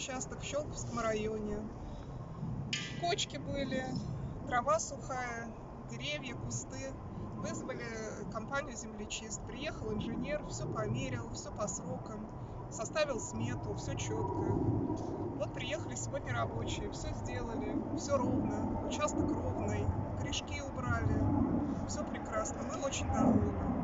участок в Щелковском районе. Кочки были, трава сухая, деревья, кусты. Вызвали компанию «Землечист». Приехал инженер, все померил, все по срокам, составил смету, все четко. Вот приехали сегодня рабочие, все сделали, все ровно, участок ровный, корешки убрали, все прекрасно. Мы очень довольны.